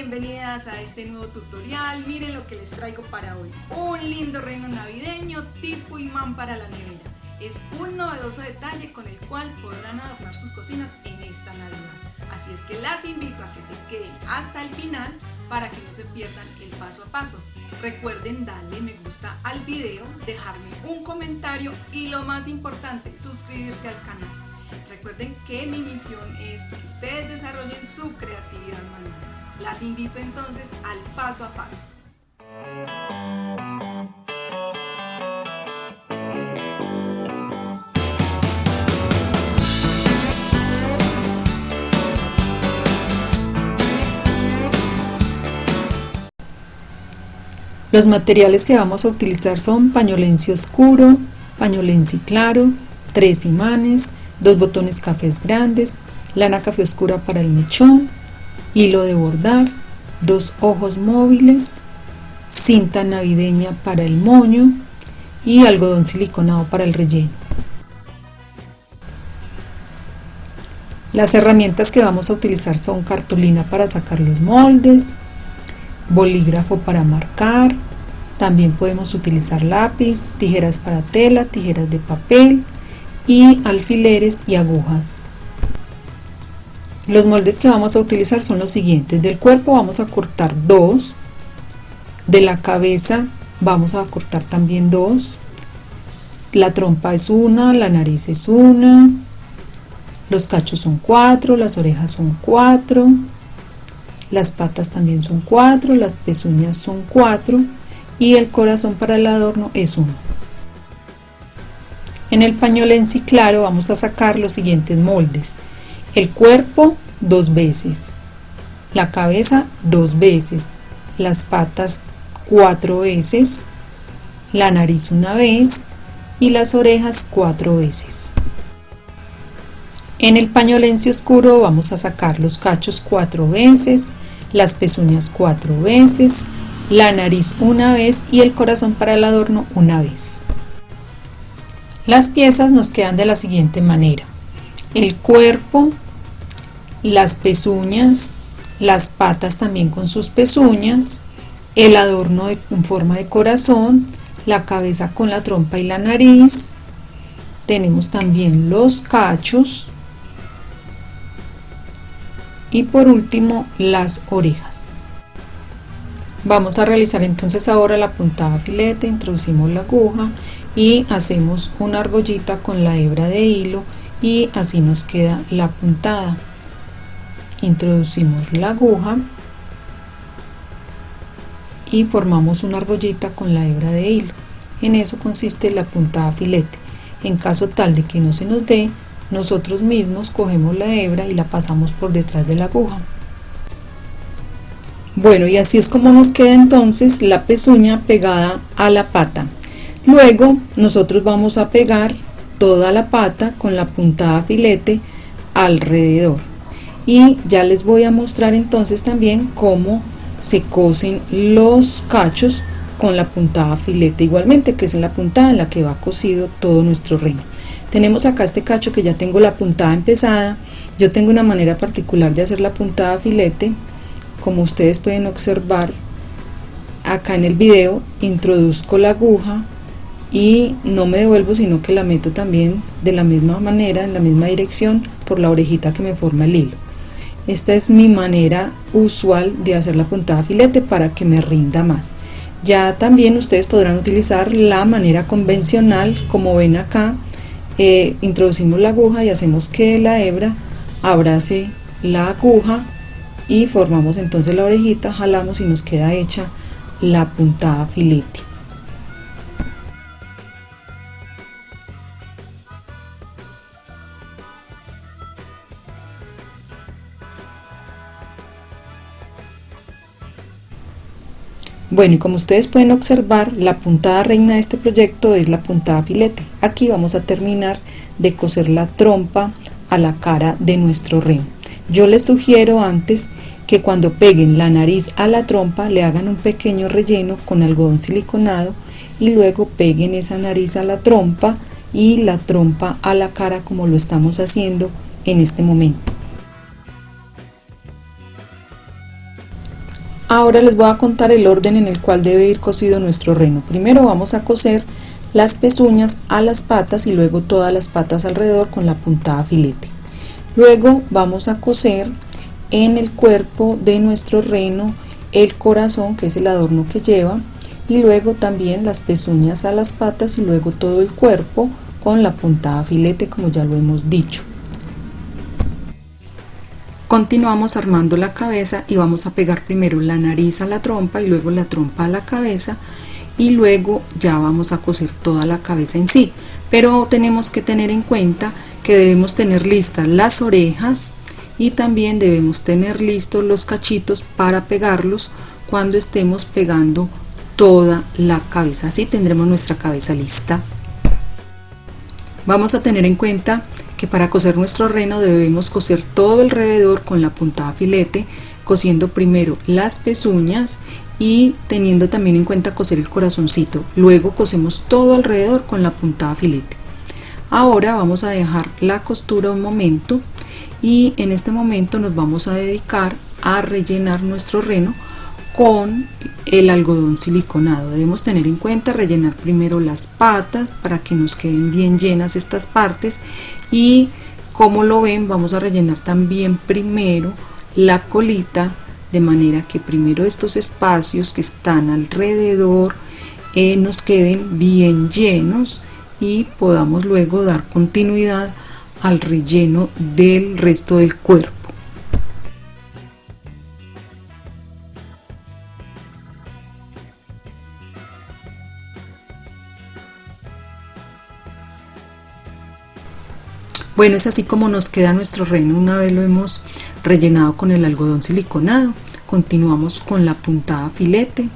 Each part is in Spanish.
bienvenidas a este nuevo tutorial. Miren lo que les traigo para hoy. Un lindo reino navideño tipo imán para la nevera. Es un novedoso detalle con el cual podrán adornar sus cocinas en esta Navidad. Así es que las invito a que se queden hasta el final para que no se pierdan el paso a paso. Recuerden darle me gusta al video, dejarme un comentario y lo más importante, suscribirse al canal. Recuerden que mi misión es que ustedes desarrollen su creatividad manual. Las invito entonces al paso a paso. Los materiales que vamos a utilizar son pañolensi oscuro, pañolensi claro, tres imanes, dos botones cafés grandes, lana café oscura para el mechón, hilo de bordar, dos ojos móviles, cinta navideña para el moño y algodón siliconado para el relleno. Las herramientas que vamos a utilizar son cartulina para sacar los moldes, bolígrafo para marcar, también podemos utilizar lápiz, tijeras para tela, tijeras de papel y alfileres y agujas. Los moldes que vamos a utilizar son los siguientes. Del cuerpo vamos a cortar dos. De la cabeza vamos a cortar también dos. La trompa es una, la nariz es una. Los cachos son cuatro, las orejas son cuatro. Las patas también son cuatro, las pezuñas son cuatro. Y el corazón para el adorno es uno. En el pañol en sí claro vamos a sacar los siguientes moldes el cuerpo dos veces, la cabeza dos veces, las patas cuatro veces, la nariz una vez. Y las orejas cuatro veces. En el pañolense oscuro vamos a sacar los cachos cuatro veces, las pezuñas cuatro veces, la nariz una vez y el corazón para el adorno una vez. Las piezas nos quedan de la siguiente manera el cuerpo, las pezuñas, las patas también con sus pezuñas, el adorno en forma de corazón, la cabeza con la trompa y la nariz, tenemos también los cachos y por último las orejas. Vamos a realizar entonces ahora la puntada filete, introducimos la aguja y hacemos una argollita con la hebra de hilo y así nos queda la puntada. Introducimos la aguja y formamos una argollita con la hebra de hilo. En eso consiste la puntada filete. En caso tal de que no se nos dé nosotros mismos cogemos la hebra y la pasamos por detrás de la aguja. Bueno y así es como nos queda entonces la pezuña pegada a la pata. Luego nosotros vamos a pegar toda la pata con la puntada filete alrededor. Y ya les voy a mostrar entonces también cómo se cosen los cachos con la puntada filete igualmente que es la puntada en la que va cosido todo nuestro reino. Tenemos acá este cacho que ya tengo la puntada empezada. Yo tengo una manera particular de hacer la puntada filete. Como ustedes pueden observar acá en el video introduzco la aguja y no me devuelvo sino que la meto también de la misma manera en la misma dirección por la orejita que me forma el hilo. Esta es mi manera usual de hacer la puntada filete para que me rinda más. Ya también ustedes podrán utilizar la manera convencional como ven acá. Eh, introducimos la aguja y hacemos que la hebra abrace la aguja y formamos entonces la orejita jalamos y nos queda hecha la puntada filete Bueno, y como ustedes pueden observar, la puntada reina de este proyecto es la puntada filete. Aquí vamos a terminar de coser la trompa a la cara de nuestro remo. Yo les sugiero antes que cuando peguen la nariz a la trompa le hagan un pequeño relleno con algodón siliconado y luego peguen esa nariz a la trompa y la trompa a la cara como lo estamos haciendo en este momento. Ahora les voy a contar el orden en el cual debe ir cosido nuestro reno. Primero vamos a coser las pezuñas a las patas y luego todas las patas alrededor con la puntada filete. Luego vamos a coser en el cuerpo de nuestro reno el corazón que es el adorno que lleva y luego también las pezuñas a las patas y luego todo el cuerpo con la puntada filete como ya lo hemos dicho. Continuamos armando la cabeza y vamos a pegar primero la nariz a la trompa y luego la trompa a la cabeza y luego ya vamos a coser toda la cabeza en sí. Pero tenemos que tener en cuenta que debemos tener listas las orejas y también debemos tener listos los cachitos para pegarlos cuando estemos pegando toda la cabeza. Así tendremos nuestra cabeza lista. Vamos a tener en cuenta que para coser nuestro reno debemos coser todo alrededor con la puntada filete, cosiendo primero las pezuñas y teniendo también en cuenta coser el corazoncito. Luego cosemos todo alrededor con la puntada filete. Ahora vamos a dejar la costura un momento y en este momento nos vamos a dedicar a rellenar nuestro reno con el algodón siliconado. Debemos tener en cuenta rellenar primero las patas para que nos queden bien llenas estas partes y como lo ven vamos a rellenar también primero la colita de manera que primero estos espacios que están alrededor eh, nos queden bien llenos y podamos luego dar continuidad al relleno del resto del cuerpo. Bueno, es así como nos queda nuestro reno una vez lo hemos rellenado con el algodón siliconado. Continuamos con la puntada filete,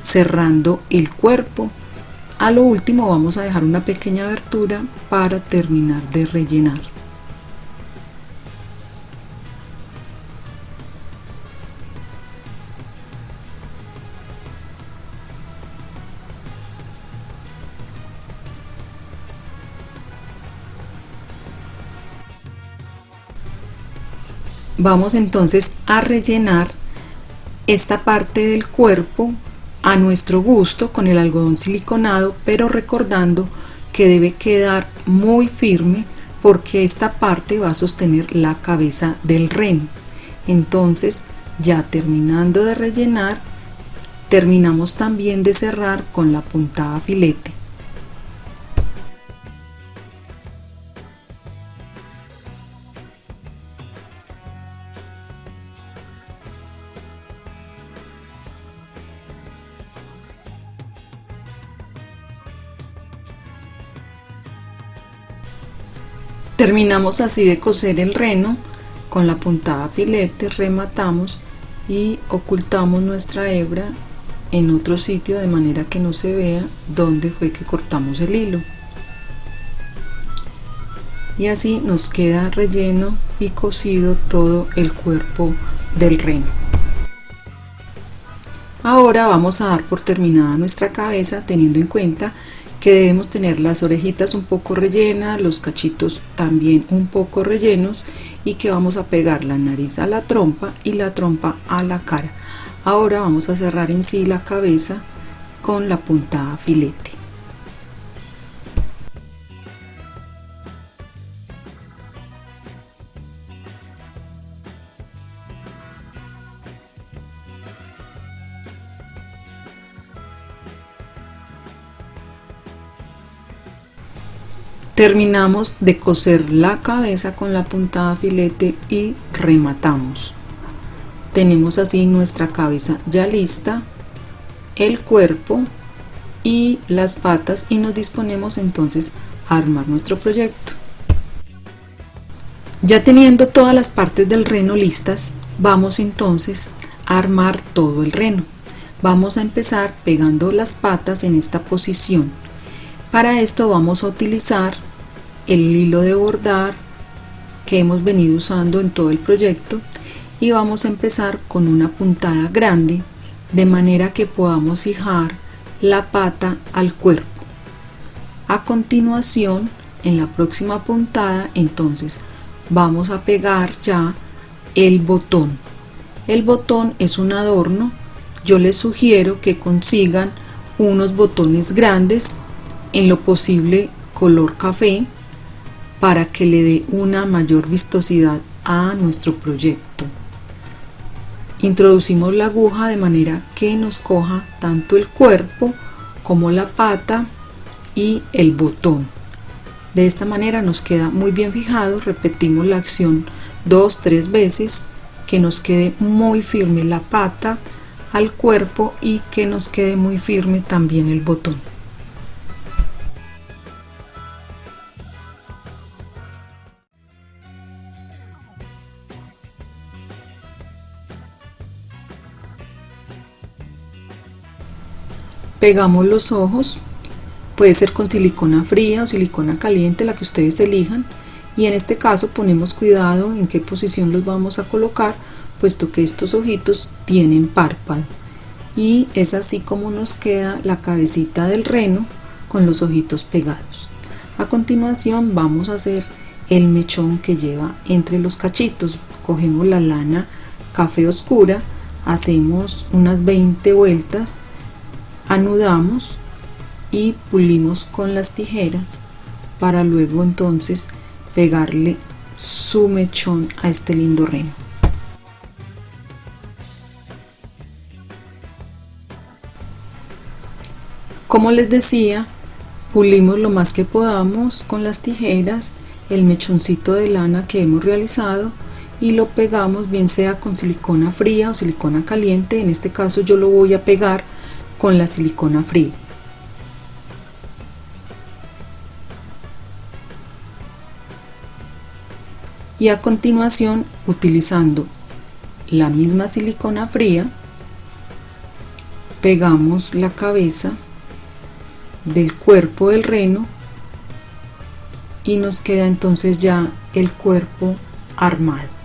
cerrando el cuerpo. A lo último vamos a dejar una pequeña abertura para terminar de rellenar. Vamos entonces a rellenar esta parte del cuerpo a nuestro gusto con el algodón siliconado, pero recordando que debe quedar muy firme porque esta parte va a sostener la cabeza del reno. Entonces, ya terminando de rellenar, terminamos también de cerrar con la puntada filete. Terminamos así de coser el reno con la puntada filete, rematamos y ocultamos nuestra hebra en otro sitio de manera que no se vea dónde fue que cortamos el hilo. Y así nos queda relleno y cosido todo el cuerpo del reno. Ahora vamos a dar por terminada nuestra cabeza teniendo en cuenta que debemos tener las orejitas un poco rellenas, los cachitos también un poco rellenos y que vamos a pegar la nariz a la trompa y la trompa a la cara. Ahora vamos a cerrar en sí la cabeza con la puntada filete. Terminamos de coser la cabeza con la puntada filete y rematamos. Tenemos así nuestra cabeza ya lista, el cuerpo y las patas y nos disponemos entonces a armar nuestro proyecto. Ya teniendo todas las partes del reno listas, vamos entonces a armar todo el reno. Vamos a empezar pegando las patas en esta posición. Para esto vamos a utilizar el hilo de bordar que hemos venido usando en todo el proyecto y vamos a empezar con una puntada grande de manera que podamos fijar la pata al cuerpo. A continuación en la próxima puntada entonces vamos a pegar ya el botón. El botón es un adorno. Yo les sugiero que consigan unos botones grandes, en lo posible color café, para que le dé una mayor vistosidad a nuestro proyecto. Introducimos la aguja de manera que nos coja tanto el cuerpo como la pata y el botón. De esta manera nos queda muy bien fijado, repetimos la acción dos, tres veces, que nos quede muy firme la pata al cuerpo y que nos quede muy firme también el botón. Pegamos los ojos, puede ser con silicona fría o silicona caliente, la que ustedes elijan, y en este caso ponemos cuidado en qué posición los vamos a colocar, puesto que estos ojitos tienen párpado. Y es así como nos queda la cabecita del reno con los ojitos pegados. A continuación vamos a hacer el mechón que lleva entre los cachitos. Cogemos la lana café oscura, hacemos unas 20 vueltas anudamos y pulimos con las tijeras para luego entonces pegarle su mechón a este lindo reno. Como les decía, pulimos lo más que podamos con las tijeras el mechoncito de lana que hemos realizado y lo pegamos bien sea con silicona fría o silicona caliente, en este caso yo lo voy a pegar con la silicona fría. Y a continuación, utilizando la misma silicona fría, pegamos la cabeza del cuerpo del reno y nos queda entonces ya el cuerpo armado.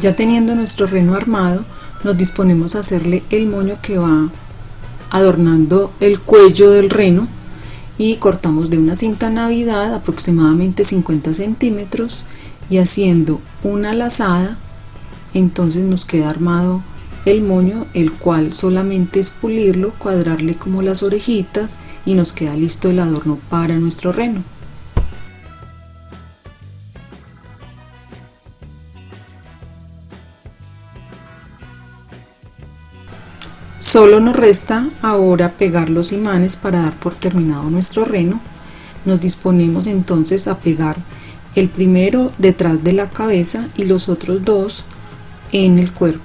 Ya teniendo nuestro reno armado, nos disponemos a hacerle el moño que va adornando el cuello del reno y cortamos de una cinta navidad aproximadamente 50 centímetros y haciendo una lazada entonces nos queda armado el moño el cual solamente es pulirlo cuadrarle como las orejitas y nos queda listo el adorno para nuestro reno Solo nos resta ahora pegar los imanes para dar por terminado nuestro reno. Nos disponemos entonces a pegar el primero detrás de la cabeza y los otros dos en el cuerpo.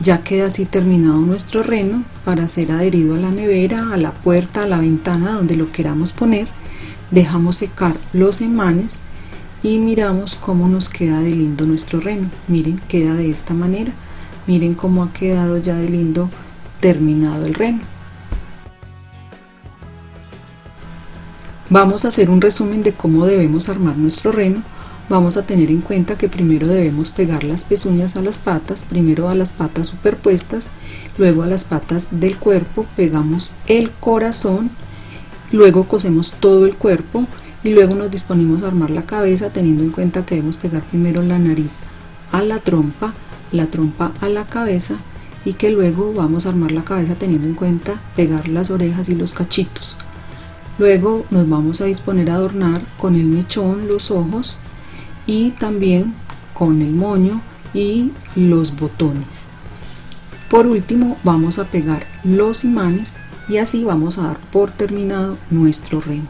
Ya queda así terminado nuestro reno para ser adherido a la nevera, a la puerta, a la ventana, donde lo queramos poner. Dejamos secar los imanes y miramos cómo nos queda de lindo nuestro reno. Miren, queda de esta manera miren cómo ha quedado ya de lindo terminado el reno. Vamos a hacer un resumen de cómo debemos armar nuestro reno. Vamos a tener en cuenta que primero debemos pegar las pezuñas a las patas, primero a las patas superpuestas, luego a las patas del cuerpo, pegamos el corazón, luego cosemos todo el cuerpo y luego nos disponemos a armar la cabeza teniendo en cuenta que debemos pegar primero la nariz a la trompa, la trompa a la cabeza y que luego vamos a armar la cabeza teniendo en cuenta pegar las orejas y los cachitos. Luego nos vamos a disponer a adornar con el mechón los ojos y también con el moño y los botones. Por último vamos a pegar los imanes y así vamos a dar por terminado nuestro remo.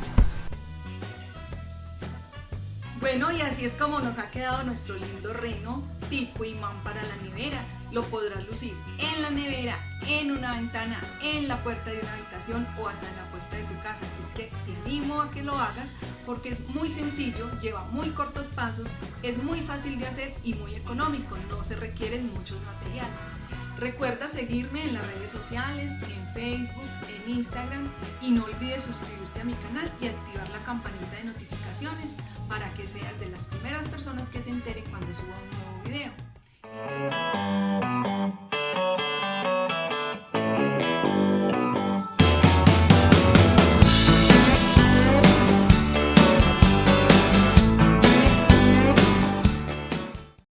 Bueno, y así es como nos ha quedado nuestro lindo reno tipo imán para la nevera. Lo podrás lucir en la nevera, en una ventana, en la puerta de una habitación o hasta en la puerta de tu casa. Así es que te animo a que lo hagas porque es muy sencillo, lleva muy cortos pasos, es muy fácil de hacer y muy económico, no se requieren muchos materiales. Recuerda seguirme en las redes sociales, en Facebook, en Instagram y no olvides suscribirte a mi canal y activar la campanita de notificaciones para que seas de las primeras personas que se entere cuando suba un nuevo video.